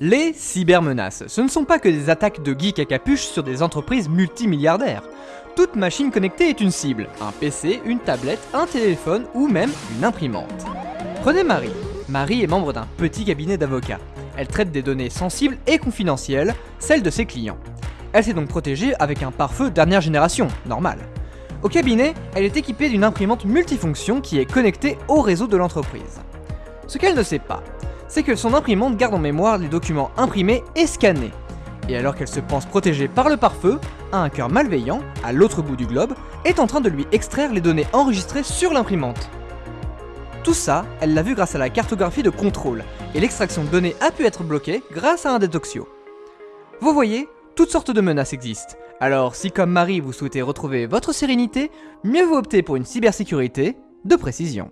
Les cybermenaces, ce ne sont pas que des attaques de geeks à capuche sur des entreprises multimilliardaires. Toute machine connectée est une cible, un PC, une tablette, un téléphone ou même une imprimante. Prenez Marie. Marie est membre d'un petit cabinet d'avocats. Elle traite des données sensibles et confidentielles, celles de ses clients. Elle s'est donc protégée avec un pare-feu dernière génération, normal. Au cabinet, elle est équipée d'une imprimante multifonction qui est connectée au réseau de l'entreprise. Ce qu'elle ne sait pas, c'est que son imprimante garde en mémoire les documents imprimés et scannés. Et alors qu'elle se pense protégée par le pare-feu, un cœur malveillant, à l'autre bout du globe, est en train de lui extraire les données enregistrées sur l'imprimante. Tout ça, elle l'a vu grâce à la cartographie de contrôle, et l'extraction de données a pu être bloquée grâce à un détoxio. Vous voyez, toutes sortes de menaces existent. Alors si comme Marie vous souhaitez retrouver votre sérénité, mieux vaut opter pour une cybersécurité de précision.